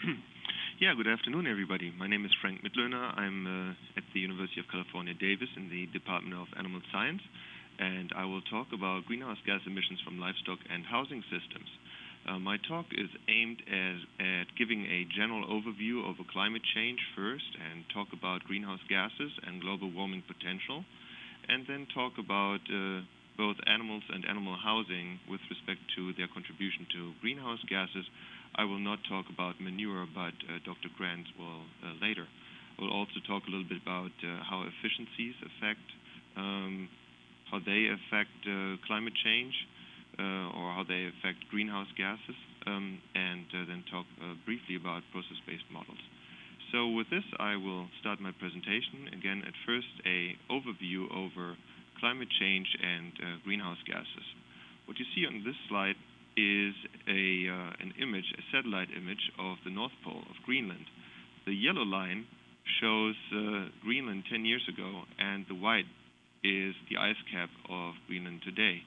Yeah, good afternoon, everybody. My name is Frank Mitloehner. I'm uh, at the University of California, Davis in the Department of Animal Science, and I will talk about greenhouse gas emissions from livestock and housing systems. Uh, my talk is aimed as, at giving a general overview of climate change first and talk about greenhouse gases and global warming potential, and then talk about uh, both animals and animal housing with respect to their contribution to greenhouse gases. I will not talk about manure, but uh, Dr. Grant will uh, later. We'll also talk a little bit about uh, how efficiencies affect, um, how they affect climate change, or how they affect greenhouse gases, um, and then talk briefly about process-based models. So with this, I will start my presentation. Again, at first, a overview over climate change and uh, greenhouse gases. What you see on this slide is a, uh, an image, a satellite image of the North Pole of Greenland. The yellow line shows uh, Greenland 10 years ago, and the white is the ice cap of Greenland today,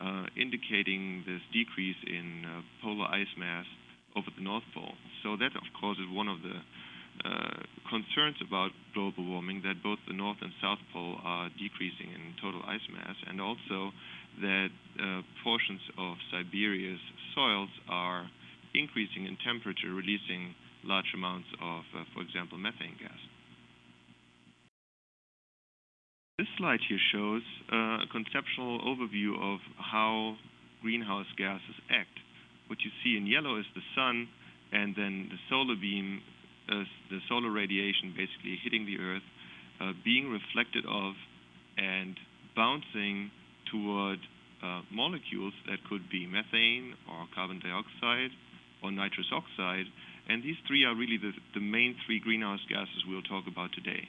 uh, indicating this decrease in uh, polar ice mass over the North Pole. So that, of course, is one of the uh, concerns about global warming that both the North and South Pole are decreasing in total ice mass, and also that uh, portions of Siberia's soils are increasing in temperature, releasing large amounts of, uh, for example, methane gas. This slide here shows uh, a conceptual overview of how greenhouse gases act. What you see in yellow is the sun, and then the solar beam uh, the solar radiation basically hitting the Earth, uh, being reflected off and bouncing toward uh, molecules that could be methane or carbon dioxide or nitrous oxide. And these three are really the, the main three greenhouse gases we'll talk about today.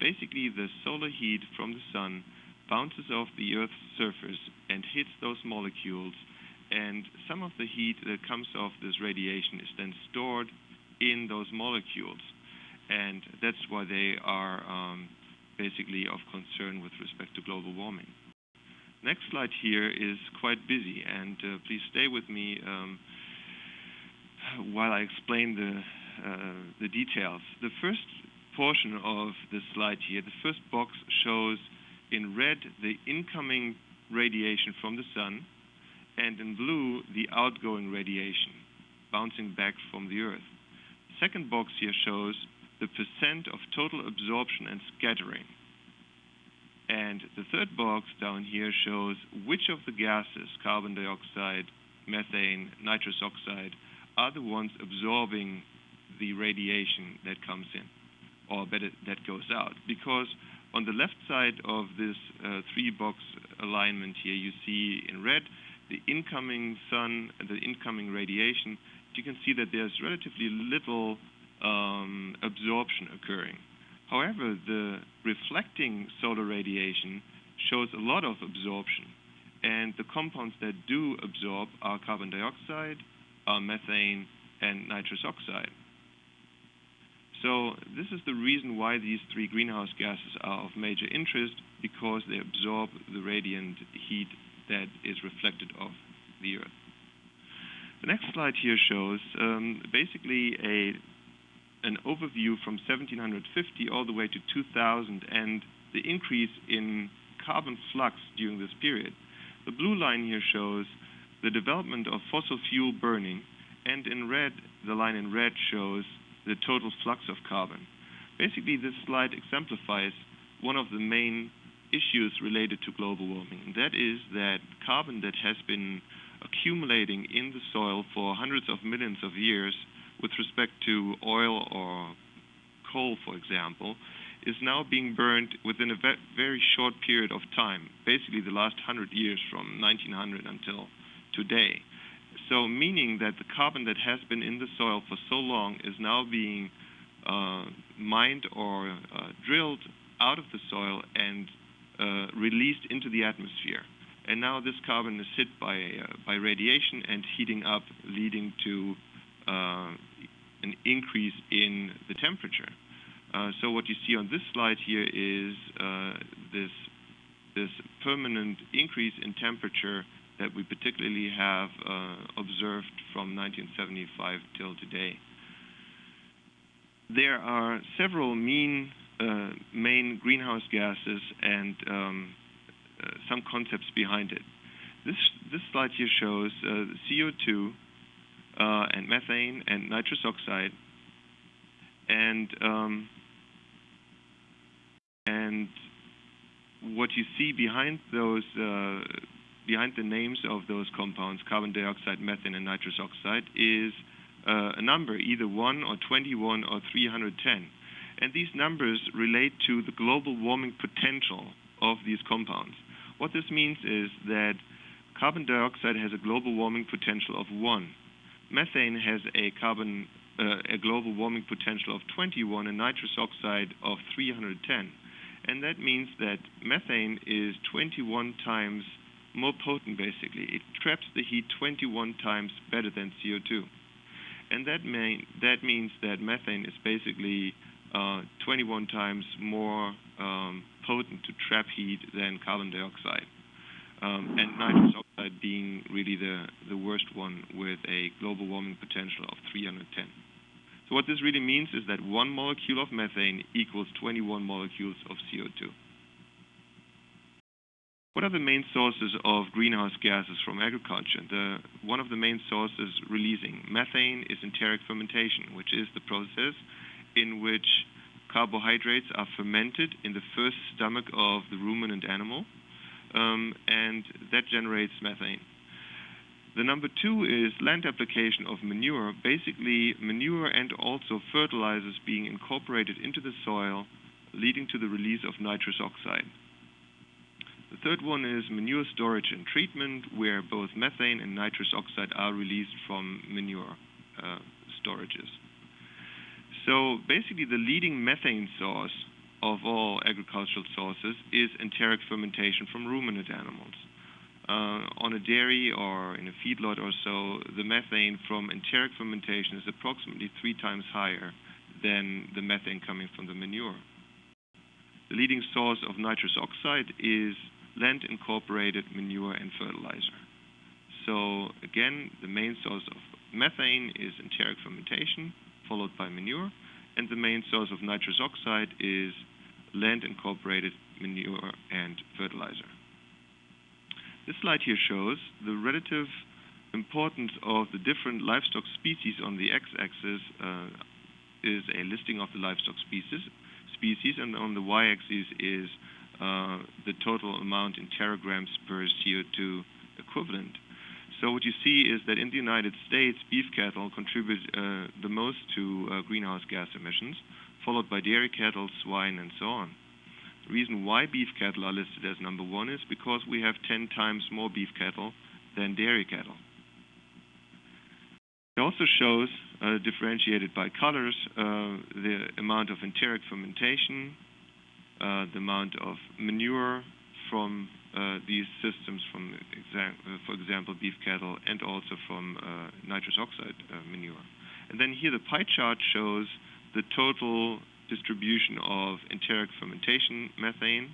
Basically, the solar heat from the sun bounces off the Earth's surface and hits those molecules. And some of the heat that comes off this radiation is then stored in those molecules. And that's why they are um, basically of concern with respect to global warming. Next slide here is quite busy, and uh, please stay with me um, while I explain the, uh, the details. The first portion of the slide here, the first box shows in red the incoming radiation from the sun, and in blue the outgoing radiation bouncing back from the Earth The second box here shows the percent of total absorption and scattering. And the third box down here shows which of the gases, carbon dioxide, methane, nitrous oxide, are the ones absorbing the radiation that comes in, or better, that goes out. Because on the left side of this uh, three-box alignment here, you see in red the incoming sun, and the incoming radiation, you can see that there's relatively little um, absorption occurring. However, the reflecting solar radiation shows a lot of absorption. And the compounds that do absorb are carbon dioxide, are methane, and nitrous oxide. So this is the reason why these three greenhouse gases are of major interest, because they absorb the radiant heat that is reflected off the Earth. The next slide here shows um, basically a an overview from 1750 all the way to 2000 and the increase in carbon flux during this period. The blue line here shows the development of fossil fuel burning, and in red, the line in red shows the total flux of carbon. Basically, this slide exemplifies one of the main issues related to global warming, and that is that carbon that has been accumulating in the soil for hundreds of millions of years with respect to oil or coal, for example, is now being burned within a very short period of time, basically the last 100 years from 1900 until today. So meaning that the carbon that has been in the soil for so long is now being uh, mined or uh, drilled out of the soil and uh, released into the atmosphere and now this carbon is hit by, uh, by radiation and heating up, leading to uh, an increase in the temperature. Uh, so what you see on this slide here is uh, this, this permanent increase in temperature that we particularly have uh, observed from 1975 till today. there are several mean, uh, main greenhouse gases and um, uh, some concepts behind it. This, this slide here shows uh, CO2 uh, and methane and nitrous oxide. And, um, and what you see behind those, uh, behind the names of those compounds, carbon dioxide, methane, and nitrous oxide, is uh, a number, either 1 or 21 or 310. And these numbers relate to the global warming potential of these compounds. What this means is that carbon dioxide has a global warming potential of 1. Methane has a carbon uh, a global warming potential of 21 and nitrous oxide of 310. And that means that methane is 21 times more potent, basically. It traps the heat 21 times better than CO2. And that, may, that means that methane is basically uh, 21 times more um, potent to trap heat than carbon dioxide. Um, and nitrous oxide being really the, worst one with a global warming potential of 310. So what this really means is that one molecule of methane equals 21 molecules of CO2. What are the main sources of greenhouse gases from agriculture? One of the main sources releasing methane is enteric fermentation, which is the process in which carbohydrates are fermented in the first stomach of the ruminant animal, um, and that generates methane. The number two is land application of manure, basically manure and also fertilizers being incorporated into the soil, leading to the release of nitrous oxide. The third one is manure storage and treatment, where both methane and nitrous oxide are released from manure uh, storages. So basically, the leading methane source of all agricultural sources is enteric fermentation from ruminant animals. Uh, on a dairy or in a feedlot or so, the methane from enteric fermentation is approximately three times higher than the methane coming from the manure. The leading source of nitrous oxide is land incorporated manure and fertilizer. So again, the main source of methane is enteric fermentation, followed by manure, and the main source of nitrous oxide is land incorporated manure and fertilizer. This slide here shows the relative importance of the different livestock species on the x-axis uh, is a listing of the livestock species, species, and on the y-axis is uh, the total amount in teragrams per CO2 equivalent. So what you see is that in the United States, beef cattle contribute uh, the most to uh, greenhouse gas emissions, followed by dairy cattle, swine, and so on. The reason why beef cattle are listed as number one is because we have 10 times more beef cattle than dairy cattle. It also shows, uh, differentiated by colors, uh, the amount of enteric fermentation, uh, the amount of manure from these systems from, uh, for example, beef cattle and also from uh, nitrous oxide manure. And then here the pie chart shows the total distribution of enteric fermentation methane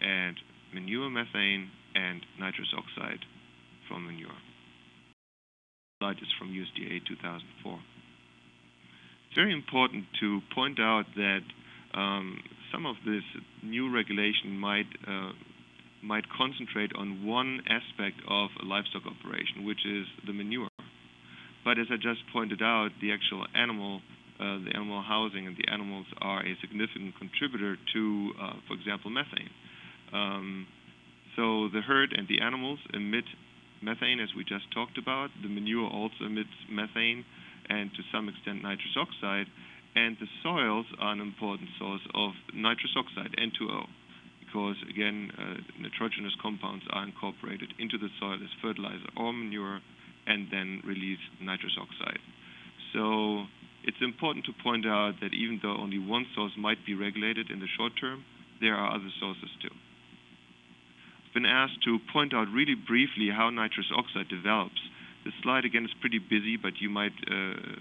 and manure methane and nitrous oxide from manure. Slide is from USDA 2004. It's very important to point out that um, some of this new regulation might uh, might concentrate on one aspect of a livestock operation, which is the manure. But as I just pointed out, the actual animal, uh, the animal housing and the animals are a significant contributor to, uh, for example, methane. Um, so the herd and the animals emit methane, as we just talked about. The manure also emits methane and to some extent nitrous oxide. And the soils are an important source of nitrous oxide, N2O because, again, uh, nitrogenous compounds are incorporated into the soil as fertilizer or manure and then release nitrous oxide. So it's important to point out that even though only one source might be regulated in the short term, there are other sources too. I've been asked to point out really briefly how nitrous oxide develops. This slide again is pretty busy, but you might uh,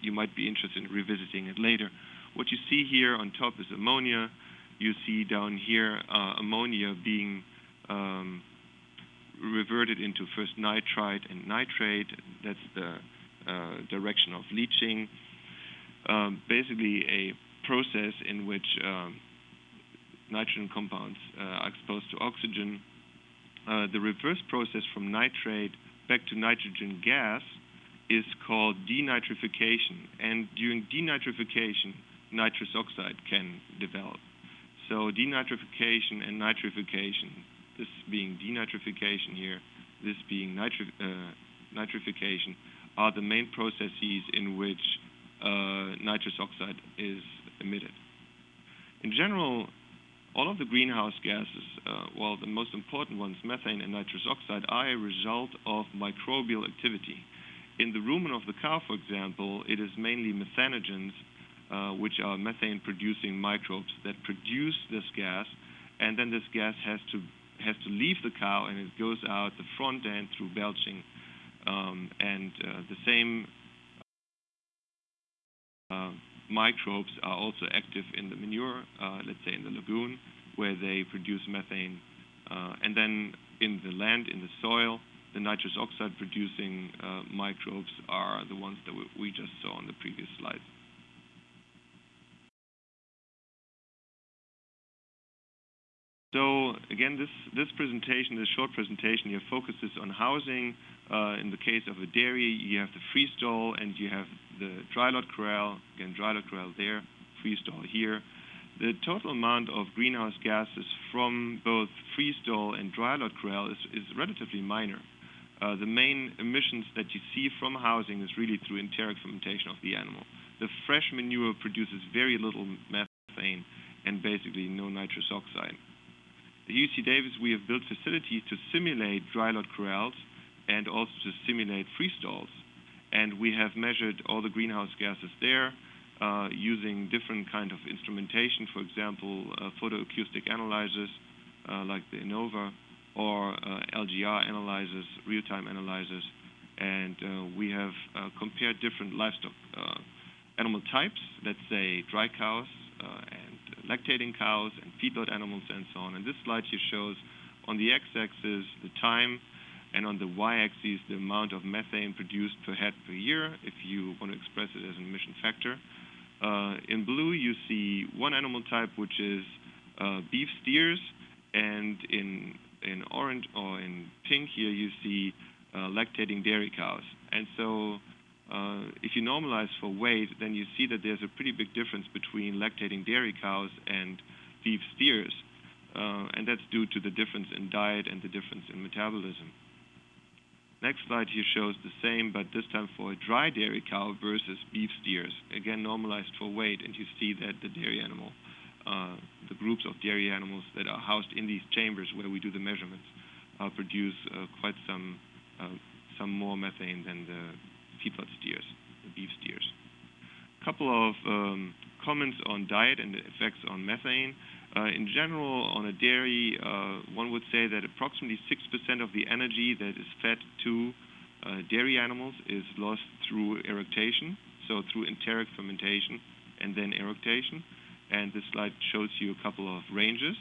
you might be interested in revisiting it later. What you see here on top is ammonia you see down here uh, ammonia being um, reverted into first nitrite and nitrate. That's the uh, direction of leaching. um, basically a process in which um, nitrogen compounds uh, are exposed to oxygen. Uh, the reverse process from nitrate back to nitrogen gas is called denitrification. And during denitrification, nitrous oxide can develop. So denitrification and nitrification, this being denitrification here, this being nitri uh, nitrification, are the main processes in which uh, nitrous oxide is emitted. In general, all of the greenhouse gases, uh, well, the most important ones, methane and nitrous oxide, are a result of microbial activity. In the rumen of the cow, for example, it is mainly methanogens, which are methane-producing microbes that produce this gas, and then this gas has to has to leave the cow and it goes out the front end through belching. Um, and uh, the same uh, microbes are also active in the manure, uh, let's say in the lagoon, where they produce methane. Uh, and then in the land, in the soil, the nitrous oxide producing uh, microbes are the ones that we, we just saw on the previous slide. Again, this, this presentation, this short presentation here focuses on housing. Uh, in the case of a dairy, you have the free stall and you have the dry lot corral. Again, dry lot corral there, free stall here. The total amount of greenhouse gases from both free stall and dry lot corral is, is relatively minor. Uh, the main emissions that you see from housing is really through enteric fermentation of the animal. The fresh manure produces very little methane and basically no nitrous oxide. At UC Davis, we have built facilities to simulate dry lot corrals and also to simulate free stalls. And we have measured all the greenhouse gases there uh, using different kind of instrumentation, for example, uh, photoacoustic analyzers uh, like the Innova or uh, LGR analyzers, real-time analyzers. And uh, we have uh, compared different livestock animal types, let's say dry cows lactating cows and feedlot animals and so on. And this slide here shows on the x-axis the time and on the y-axis the amount of methane produced per head per year if you want to express it as an emission factor. Uh, in blue you see one animal type which is uh, beef steers and in in orange or in pink here you see uh, lactating dairy cows. And so if you normalize for weight, then you see that there's a pretty big difference between lactating dairy cows and beef steers. Uh, and that's due to the difference in diet and the difference in metabolism. Next slide here shows the same, but this time for a dry dairy cow versus beef steers. Again, normalized for weight, and you see that the dairy animal, uh, the groups of dairy animals that are housed in these chambers where we do the measurements, uh, produce uh, quite some uh, some more methane than the feedlot steers, beef steers. A couple of um, comments on diet and the effects on methane. Uh, in general, on a dairy, uh, one would say that approximately 6% of the energy that is fed to uh, dairy animals is lost through eructation, so through enteric fermentation and then eructation. And this slide shows you a couple of ranges.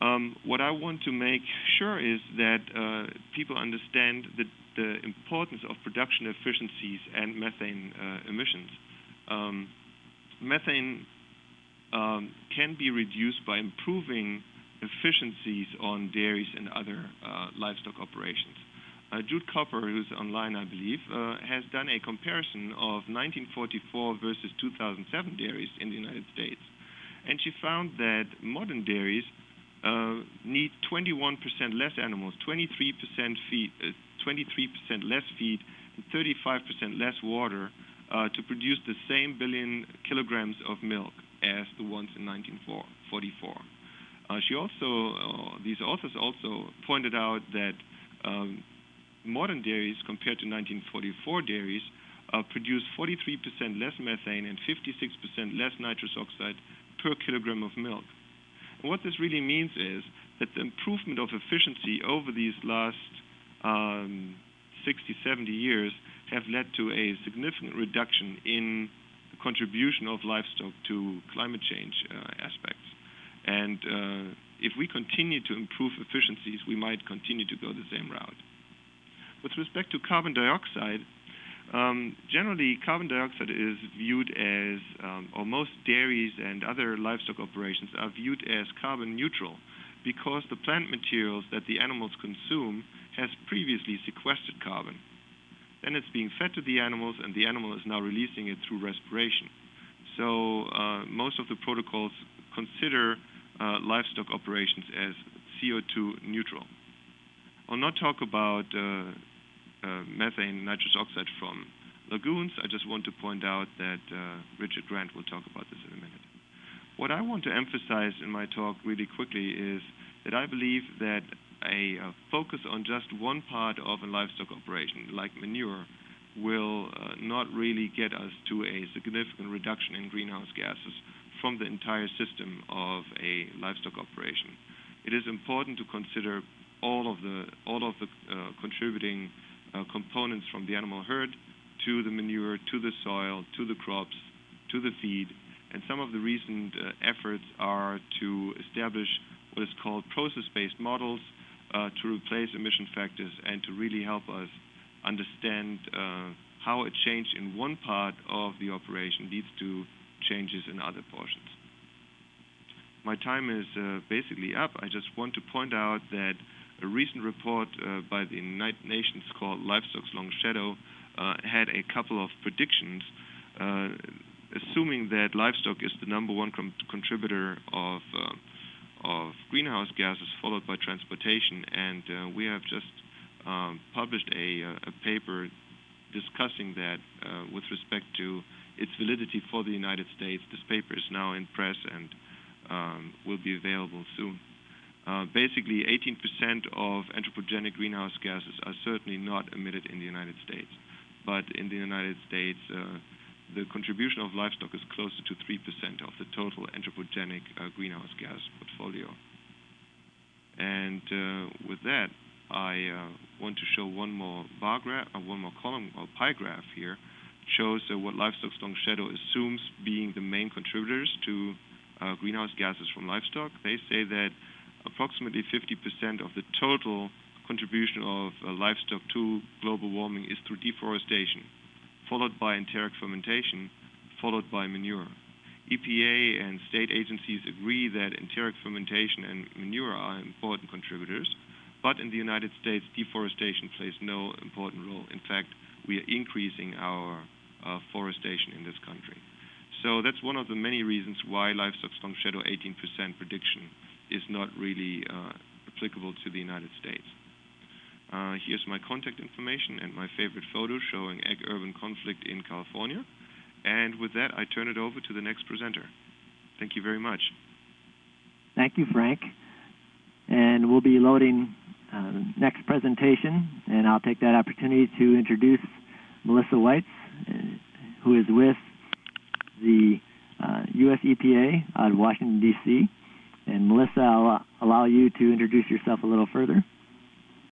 Um, what I want to make sure is that uh, people understand the the importance of production efficiencies and methane uh, emissions. Um, methane um, can be reduced by improving efficiencies on dairies and other uh, livestock operations. Uh, Jude Capper, who's online, I believe, uh, has done a comparison of 1944 versus 2007 dairies in the United States. And she found that modern dairies uh, need 21% less animals, 23% feed, uh, 23% less feed and 35% less water uh, to produce the same billion kilograms of milk as the ones in 1944. Uh, she also, uh, these authors also pointed out that um, modern dairies compared to 1944 dairies uh, produce 43% less methane and 56% less nitrous oxide per kilogram of milk. And what this really means is that the improvement of efficiency over these last um, 60, 70 years have led to a significant reduction in the contribution of livestock to climate change uh, aspects. And uh, if we continue to improve efficiencies, we might continue to go the same route. With respect to carbon dioxide, Um, generally, carbon dioxide is viewed as, um, or most dairies and other livestock operations are viewed as carbon neutral because the plant materials that the animals consume has previously sequestered carbon. Then it's being fed to the animals, and the animal is now releasing it through respiration. So uh, most of the protocols consider uh, livestock operations as CO2 neutral. I'll not talk about uh, uh, methane, nitrous oxide from lagoons. I just want to point out that uh, Richard Grant will talk about this in a minute. What I want to emphasize in my talk really quickly is that I believe that a, focus on just one part of a livestock operation, like manure, will uh, not really get us to a significant reduction in greenhouse gases from the entire system of a livestock operation. It is important to consider all of the all of the uh, contributing uh, components from the animal herd to the manure, to the soil, to the crops, to the feed. And some of the recent uh, efforts are to establish what is called process-based models to replace emission factors and to really help us understand uh, how a change in one part of the operation leads to changes in other portions. My time is uh, basically up. I just want to point out that a recent report uh, by the United Nations called Livestock's Long Shadow uh, had a couple of predictions, uh, assuming that livestock is the number one contributor of uh, of greenhouse gases, followed by transportation. And uh, we have just um, published a, a, paper discussing that with respect to its validity for the United States. This paper is now in press and um, will be available soon. Uh, basically, 18% of anthropogenic greenhouse gases are certainly not emitted in the United States. But in the United States, uh, the contribution of livestock is closer to 3% of the total anthropogenic uh, greenhouse gas portfolio. And uh, with that, I uh, want to show one more bar graph, one more column or pie graph here. Shows what livestock's long shadow assumes being the main contributors to greenhouse gases from livestock. They say that approximately 50% of the total contribution of livestock to global warming is through deforestation, followed by enteric fermentation, followed by manure. EPA and state agencies agree that enteric fermentation and manure are important contributors, but in the United States, deforestation plays no important role. In fact, we are increasing our uh, forestation in this country. So that's one of the many reasons why livestock's long shadow 18% prediction is not really uh, applicable to the United States. Uh, here's my contact information and my favorite photo showing ag-urban conflict in California. And with that, I turn it over to the next presenter. Thank you very much. Thank you, Frank. And we'll be loading uh, next presentation, and I'll take that opportunity to introduce Melissa Weitz, uh, who is with the uh, U.S. EPA out of Washington, D.C. And Melissa, I'll allow you to introduce yourself a little further.